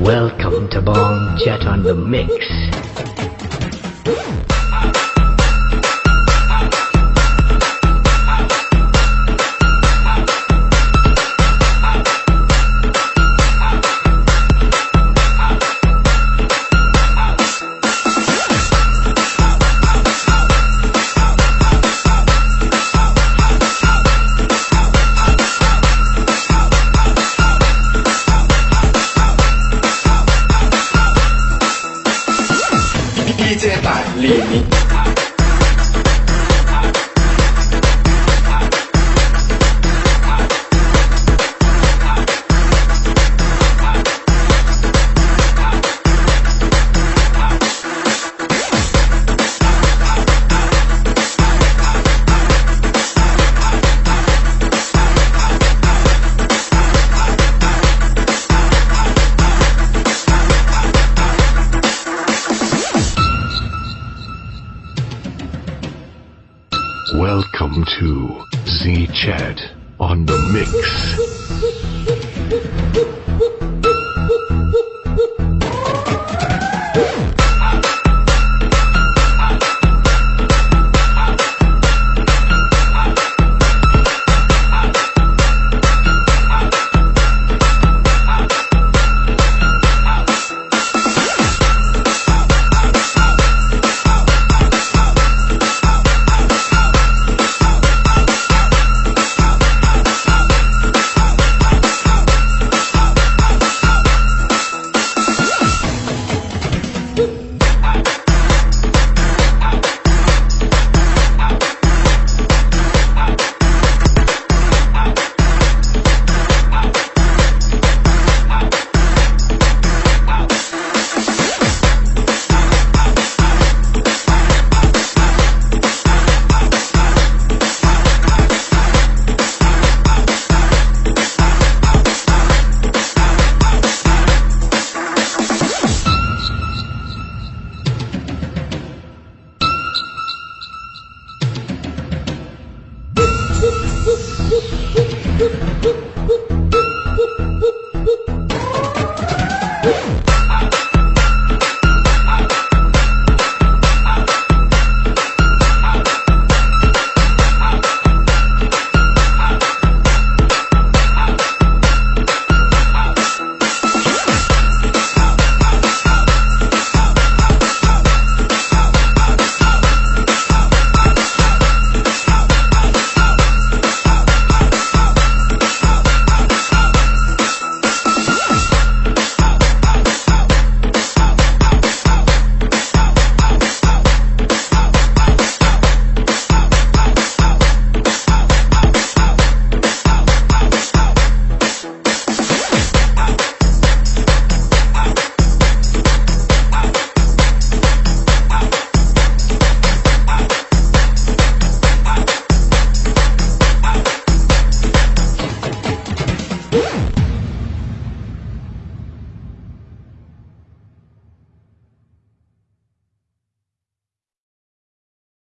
Welcome to Bong Jet on the Mix. 一件百李宁 Welcome to Z Chat on the Mix. เ